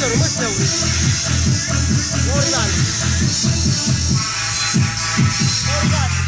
Măsăru, măsăru. Organ. Organ.